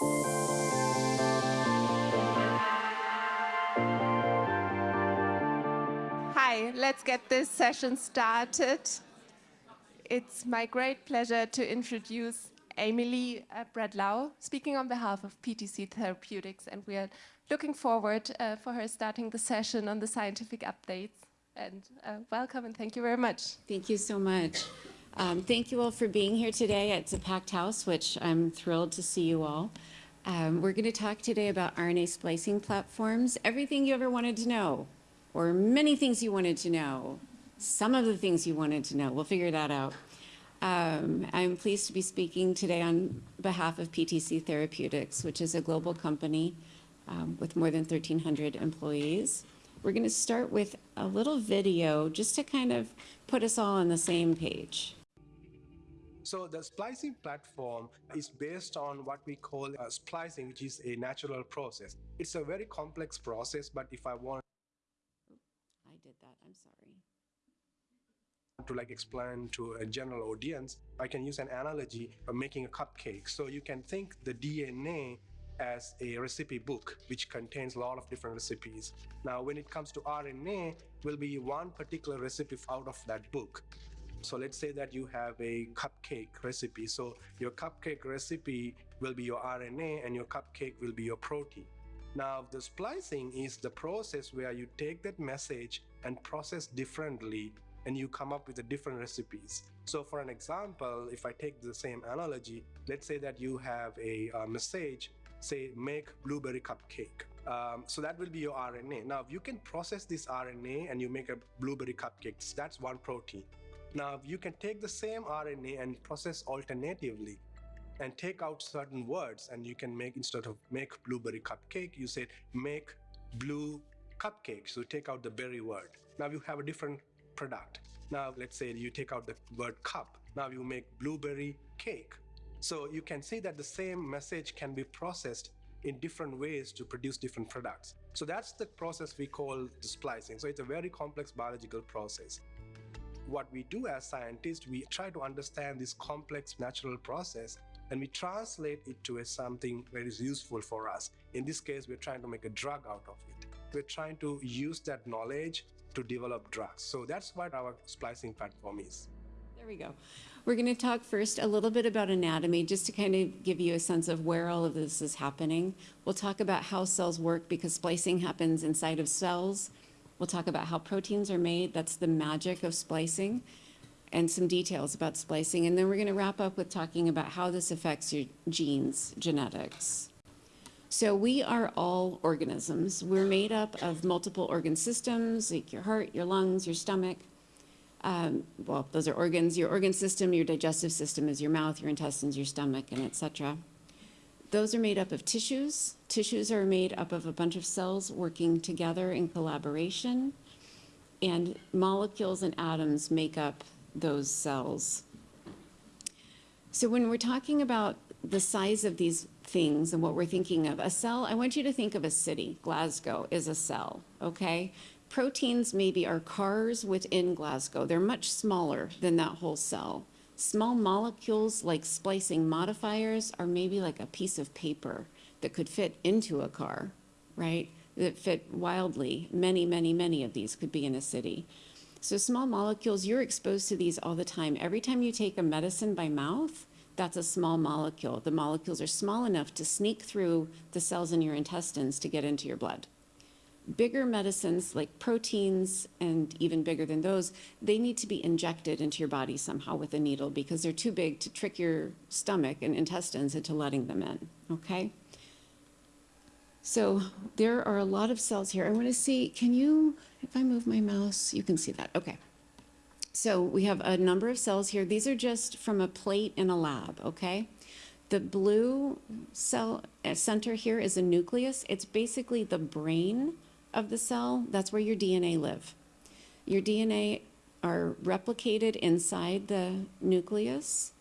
Hi, let's get this session started. It's my great pleasure to introduce Emily uh, Bradlau, speaking on behalf of PTC Therapeutics, and we are looking forward uh, for her starting the session on the scientific updates. And uh, welcome and thank you very much. Thank you so much. Um, thank you all for being here today. It's a packed house, which I'm thrilled to see you all. Um, we're going to talk today about RNA splicing platforms, everything you ever wanted to know, or many things you wanted to know, some of the things you wanted to know. We'll figure that out. Um, I'm pleased to be speaking today on behalf of PTC Therapeutics, which is a global company um, with more than 1,300 employees. We're going to start with a little video just to kind of put us all on the same page. So the splicing platform is based on what we call uh, splicing, which is a natural process. It's a very complex process, but if I want I did that, I'm sorry to like explain to a general audience, I can use an analogy of making a cupcake. So you can think the DNA as a recipe book which contains a lot of different recipes. Now when it comes to RNA will be one particular recipe out of that book. So let's say that you have a cupcake recipe. So your cupcake recipe will be your RNA and your cupcake will be your protein. Now the splicing is the process where you take that message and process differently and you come up with the different recipes. So for an example, if I take the same analogy, let's say that you have a, a message, say make blueberry cupcake. Um, so that will be your RNA. Now if you can process this RNA and you make a blueberry cupcake. That's one protein. Now you can take the same RNA and process alternatively and take out certain words and you can make instead of make blueberry cupcake, you said make blue cupcake. So take out the berry word. Now you have a different product. Now, let's say you take out the word cup. Now you make blueberry cake. So you can see that the same message can be processed in different ways to produce different products. So that's the process we call the splicing. So it's a very complex biological process. What we do as scientists, we try to understand this complex natural process and we translate it to something that is useful for us. In this case, we're trying to make a drug out of it. We're trying to use that knowledge to develop drugs. So that's what our splicing platform is. There we go. We're going to talk first a little bit about anatomy, just to kind of give you a sense of where all of this is happening. We'll talk about how cells work because splicing happens inside of cells. We'll talk about how proteins are made. That's the magic of splicing and some details about splicing. And then we're going to wrap up with talking about how this affects your genes, genetics. So we are all organisms. We're made up of multiple organ systems, like your heart, your lungs, your stomach. Um, well, those are organs. Your organ system, your digestive system is your mouth, your intestines, your stomach, and etc. Those are made up of tissues. Tissues are made up of a bunch of cells working together in collaboration. And molecules and atoms make up those cells. So when we're talking about the size of these things and what we're thinking of. A cell, I want you to think of a city. Glasgow is a cell, okay? Proteins maybe are cars within Glasgow. They're much smaller than that whole cell. Small molecules like splicing modifiers are maybe like a piece of paper that could fit into a car, right? That fit wildly. Many, many, many of these could be in a city. So small molecules, you're exposed to these all the time. Every time you take a medicine by mouth, that's a small molecule. The molecules are small enough to sneak through the cells in your intestines to get into your blood. Bigger medicines like proteins and even bigger than those, they need to be injected into your body somehow with a needle because they're too big to trick your stomach and intestines into letting them in, okay? So there are a lot of cells here. I want to see, can you, if I move my mouse, you can see that, okay. So we have a number of cells here. These are just from a plate in a lab, okay? The blue cell uh, center here is a nucleus. It's basically the brain of the cell. That's where your DNA live. Your DNA are replicated inside the nucleus.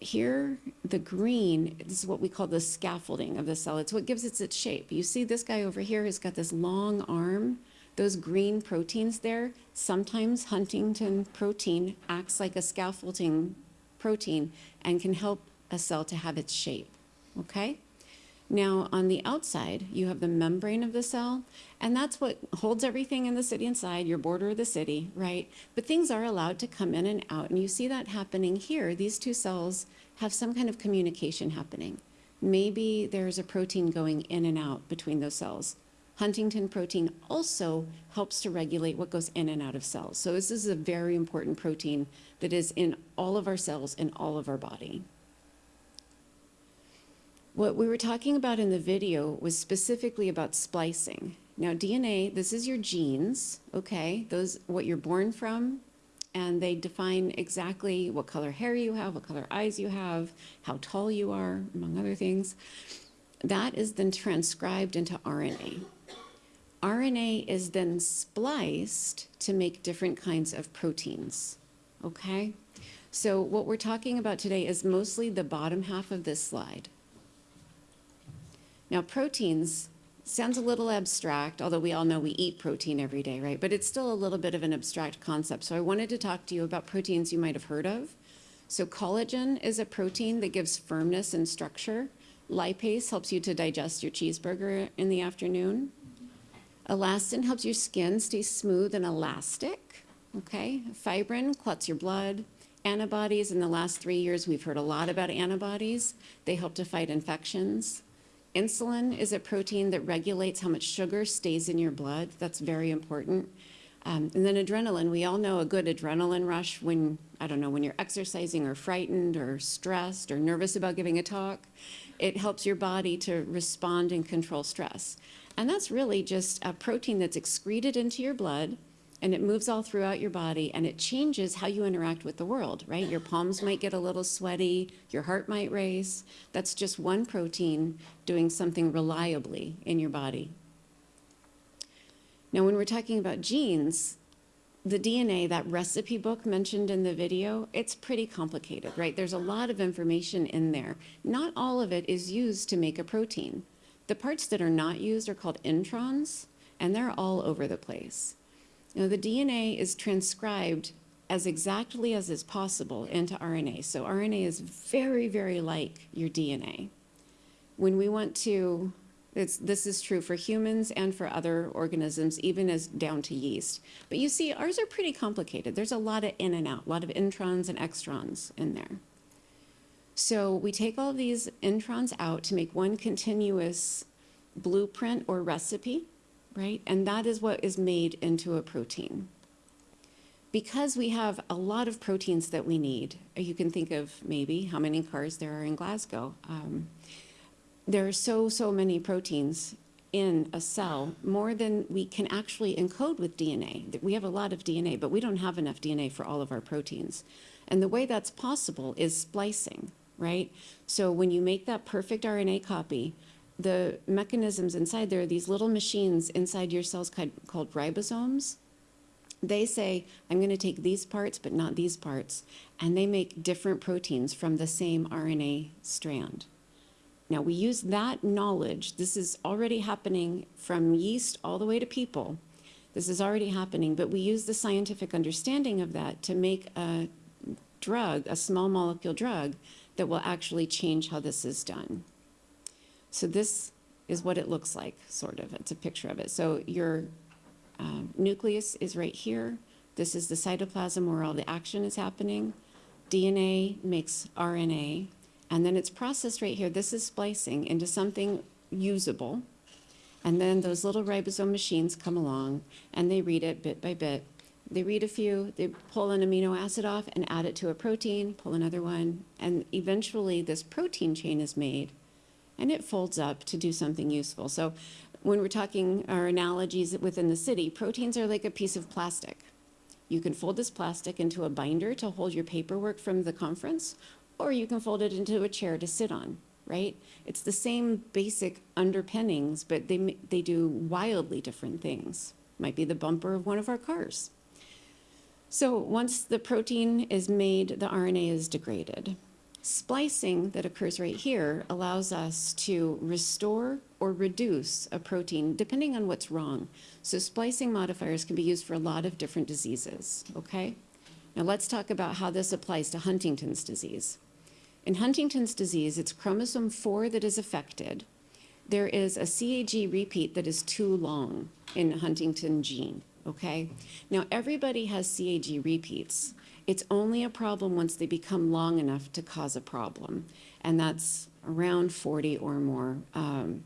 Here, the green is what we call the scaffolding of the cell. It's what gives it its shape. You see this guy over here has got this long arm those green proteins there, sometimes huntingtin protein acts like a scaffolding protein and can help a cell to have its shape, okay? Now, on the outside, you have the membrane of the cell, and that's what holds everything in the city inside, your border of the city, right? But things are allowed to come in and out, and you see that happening here. These two cells have some kind of communication happening. Maybe there's a protein going in and out between those cells. huntingtin protein also helps to regulate what goes in and out of cells. So this is a very important protein that is in all of our cells in all of our body. What we were talking about in the video was specifically about splicing. Now DNA, this is your genes, okay? Those, what you're born from, and they define exactly what color hair you have, what color eyes you have, how tall you are, among other things. That is then transcribed into RNA. RNA is then spliced to make different kinds of proteins, okay? So what we're talking about today is mostly the bottom half of this slide. Now, proteins sounds a little abstract, although we all know we eat protein every day, right? But it's still a little bit of an abstract concept. So I wanted to talk to you about proteins you might have heard of. So collagen is a protein that gives firmness and structure. Lipase helps you to digest your cheeseburger in the afternoon. Elastin helps your skin stay smooth and elastic. Okay, fibrin clots your blood. Antibodies, in the last three years, we've heard a lot about antibodies. They help to fight infections. Insulin is a protein that regulates how much sugar stays in your blood. That's very important. Um, and then adrenaline, we all know a good adrenaline rush when, I don't know, when you're exercising or frightened or stressed or nervous about giving a talk. It helps your body to respond and control stress. And that's really just a protein that's excreted into your blood and it moves all throughout your body and it changes how you interact with the world, right? Your palms might get a little sweaty, your heart might race. That's just one protein doing something reliably in your body. Now, when we're talking about genes, the DNA, that recipe book mentioned in the video, it's pretty complicated, right? There's a lot of information in there. Not all of it is used to make a protein. The parts that are not used are called introns, and they're all over the place. Now, the DNA is transcribed as exactly as is possible into RNA. So RNA is very, very like your DNA. When we want to, this is true for humans and for other organisms, even as down to yeast. But you see, ours are pretty complicated. There's a lot of in and out, a lot of introns and exons in there. So we take all these introns out to make one continuous blueprint or recipe right? And that is what is made into a protein. Because we have a lot of proteins that we need, you can think of maybe how many cars there are in Glasgow. Um, there are so, so many proteins in a cell, more than we can actually encode with DNA. We have a lot of DNA, but we don't have enough DNA for all of our proteins. And the way that's possible is splicing, right? So when you make that perfect RNA copy, the mechanisms inside, there are these little machines inside your cells called ribosomes. They say, I'm going to take these parts, but not these parts. And they make different proteins from the same RNA strand. Now, we use that knowledge. This is already happening from yeast all the way to people. This is already happening, but we use the scientific understanding of that to make a drug, a small molecule drug, that will actually change how this is done. So this is what it looks like, sort of. It's a picture of it. So your uh, nucleus is right here. This is the cytoplasm where all the action is happening. DNA makes RNA, and then it's processed right here. This is splicing into something usable. And then those little ribosome machines come along, and they read it bit by bit. They read a few, they pull an amino acid off and add it to a protein, pull another one, and eventually this protein chain is made and it folds up to do something useful. So when we're talking our analogies within the city, proteins are like a piece of plastic. You can fold this plastic into a binder to hold your paperwork from the conference, or you can fold it into a chair to sit on, right? It's the same basic underpinnings, but they, they do wildly different things. Might be the bumper of one of our cars. So once the protein is made, the RNA is degraded. Splicing that occurs right here allows us to restore or reduce a protein depending on what's wrong. So splicing modifiers can be used for a lot of different diseases, okay? Now let's talk about how this applies to Huntington's disease. In Huntington's disease, it's chromosome 4 that is affected, there is a CAG repeat that is too long in huntingtin gene, okay? Now, everybody has CAG repeats. It's only a problem once they become long enough to cause a problem, and that's around 40 or more. Um,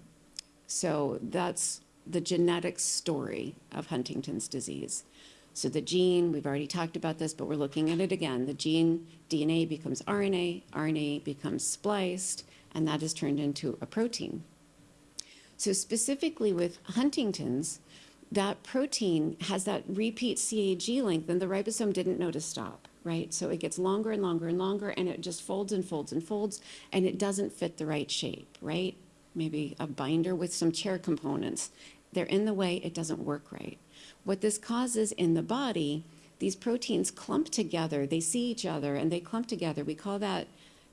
so that's the genetic story of Huntington's disease. So the gene, we've already talked about this, but we're looking at it again. The gene DNA becomes RNA, RNA becomes spliced, and that is turned into a protein. So specifically with Huntington's, that protein has that repeat CAG length and the ribosome didn't know to stop, right? So it gets longer and longer and longer and it just folds and folds and folds and it doesn't fit the right shape, right? Maybe a binder with some chair components. They're in the way, it doesn't work right. What this causes in the body, these proteins clump together, they see each other and they clump together. We call that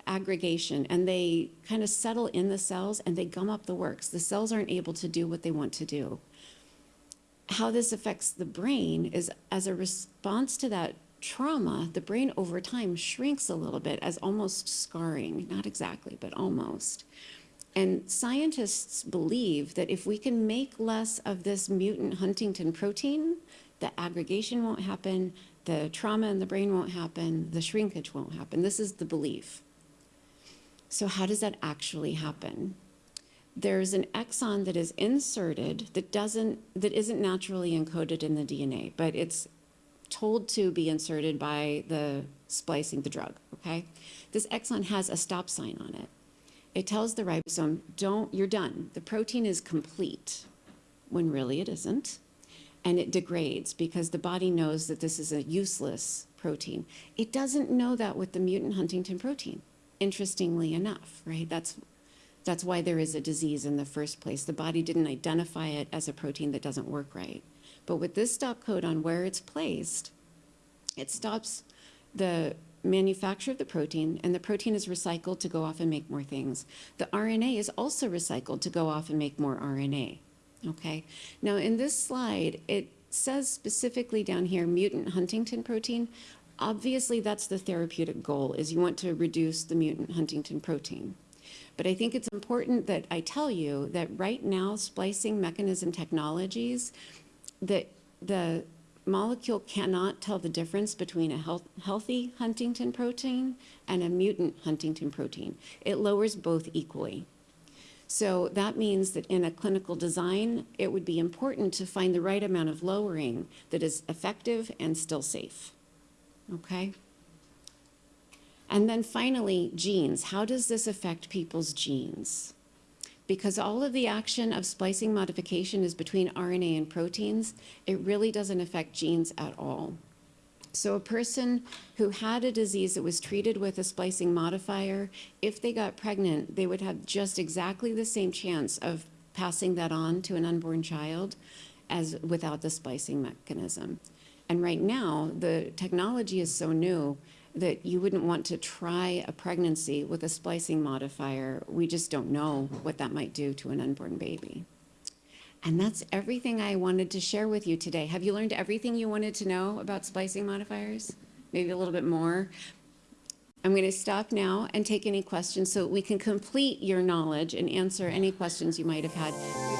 aggregation and they kind of settle in the cells and they gum up the works. The cells aren't able to do what they want to do how this affects the brain is as a response to that trauma, the brain over time shrinks a little bit as almost scarring, not exactly, but almost. And scientists believe that if we can make less of this mutant huntingtin protein, the aggregation won't happen, the trauma in the brain won't happen, the shrinkage won't happen. This is the belief. So how does that actually happen? There's an exon that is inserted that doesn't that isn't naturally encoded in the DNA, but it's told to be inserted by the splicing the drug, okay? This exon has a stop sign on it. It tells the ribosome, don't, you're done. The protein is complete, when really it isn't. And it degrades because the body knows that this is a useless protein. It doesn't know that with the mutant huntingtin protein, interestingly enough, right? That's that's why there is a disease in the first place. The body didn't identify it as a protein that doesn't work right. But with this stop codon where it's placed, it stops the manufacture of the protein, and the protein is recycled to go off and make more things. The RNA is also recycled to go off and make more RNA. Okay. Now in this slide, it says specifically down here, mutant huntingtin protein. Obviously, that's the therapeutic goal, is you want to reduce the mutant huntingtin protein. But I think it's important that I tell you that right now, splicing mechanism technologies, that the molecule cannot tell the difference between a health, healthy huntingtin protein and a mutant huntingtin protein. It lowers both equally. So that means that in a clinical design, it would be important to find the right amount of lowering that is effective and still safe. Okay? And then finally, genes. How does this affect people's genes? Because all of the action of splicing modification is between RNA and proteins, it really doesn't affect genes at all. So a person who had a disease that was treated with a splicing modifier, if they got pregnant, they would have just exactly the same chance of passing that on to an unborn child as without the splicing mechanism. And right now, the technology is so new that you wouldn't want to try a pregnancy with a splicing modifier. We just don't know what that might do to an unborn baby. And that's everything I wanted to share with you today. Have you learned everything you wanted to know about splicing modifiers? Maybe a little bit more. I'm going to stop now and take any questions so we can complete your knowledge and answer any questions you might have had.